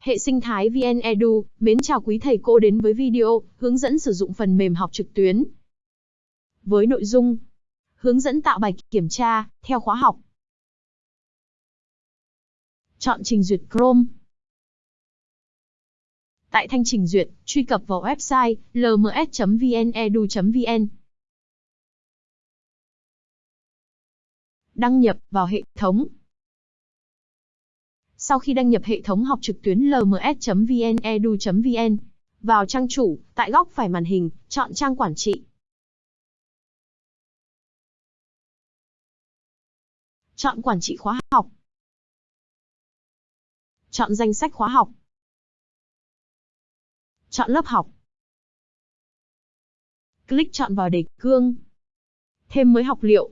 Hệ sinh thái VN Edu, mến chào quý thầy cô đến với video hướng dẫn sử dụng phần mềm học trực tuyến. Với nội dung hướng dẫn tạo bài kiểm tra theo khóa học. Chọn trình duyệt Chrome. Tại thanh trình duyệt, truy cập vào website lms.vnedu.vn. Đăng nhập vào hệ thống. Sau khi đăng nhập hệ thống học trực tuyến lms.vnedu.vn, vào trang chủ, tại góc phải màn hình, chọn trang quản trị. Chọn quản trị khóa học. Chọn danh sách khóa học. Chọn lớp học. Click chọn vào đề cương. Thêm mới học liệu.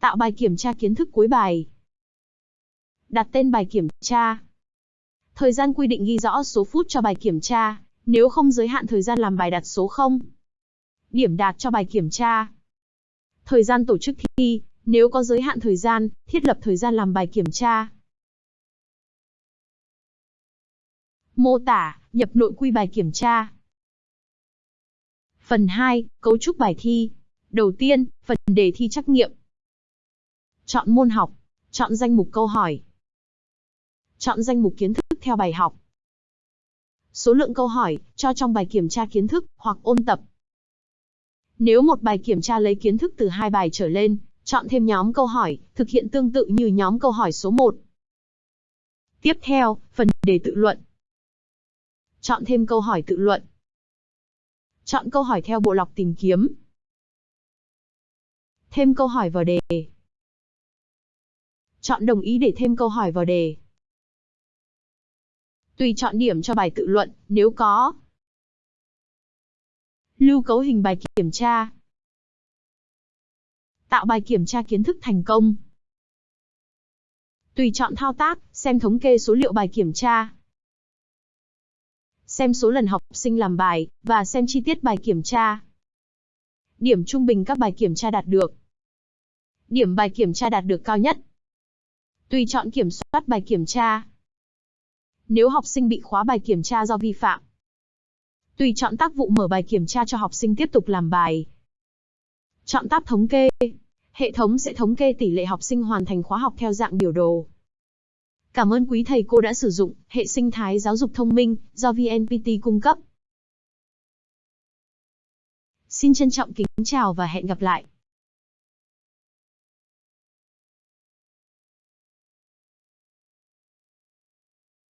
Tạo bài kiểm tra kiến thức cuối bài. Đặt tên bài kiểm tra. Thời gian quy định ghi rõ số phút cho bài kiểm tra, nếu không giới hạn thời gian làm bài đặt số 0. Điểm đạt cho bài kiểm tra. Thời gian tổ chức thi, nếu có giới hạn thời gian, thiết lập thời gian làm bài kiểm tra. Mô tả, nhập nội quy bài kiểm tra. Phần 2, cấu trúc bài thi. Đầu tiên, phần đề thi trắc nghiệm. Chọn môn học, chọn danh mục câu hỏi. Chọn danh mục kiến thức theo bài học. Số lượng câu hỏi cho trong bài kiểm tra kiến thức hoặc ôn tập. Nếu một bài kiểm tra lấy kiến thức từ hai bài trở lên, chọn thêm nhóm câu hỏi, thực hiện tương tự như nhóm câu hỏi số 1. Tiếp theo, phần đề tự luận. Chọn thêm câu hỏi tự luận. Chọn câu hỏi theo bộ lọc tìm kiếm. Thêm câu hỏi vào đề. Chọn đồng ý để thêm câu hỏi vào đề. Tùy chọn điểm cho bài tự luận, nếu có. Lưu cấu hình bài kiểm tra. Tạo bài kiểm tra kiến thức thành công. Tùy chọn thao tác, xem thống kê số liệu bài kiểm tra. Xem số lần học sinh làm bài, và xem chi tiết bài kiểm tra. Điểm trung bình các bài kiểm tra đạt được. Điểm bài kiểm tra đạt được cao nhất. Tùy chọn kiểm soát bài kiểm tra. Nếu học sinh bị khóa bài kiểm tra do vi phạm. Tùy chọn tác vụ mở bài kiểm tra cho học sinh tiếp tục làm bài. Chọn tab thống kê. Hệ thống sẽ thống kê tỷ lệ học sinh hoàn thành khóa học theo dạng biểu đồ. Cảm ơn quý thầy cô đã sử dụng hệ sinh thái giáo dục thông minh do VNPT cung cấp. Xin trân trọng kính chào và hẹn gặp lại.